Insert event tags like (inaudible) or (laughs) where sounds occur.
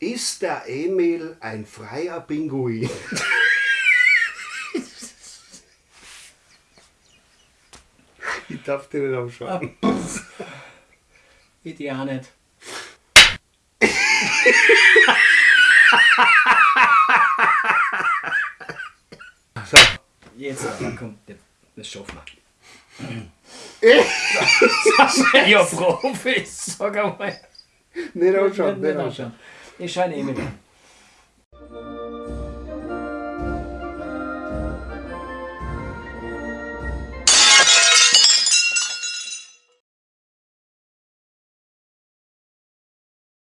Ist der Emil ein freier Pinguin? (laughs) ich darf dir nicht anschauen. Ich die auch nicht. So. Jetzt aber komm, das- schaffen wir. (laughs) Ja Profis, sag einmal. Nicht anschauen, Nicht nicht anschauen. Anschauen. Ich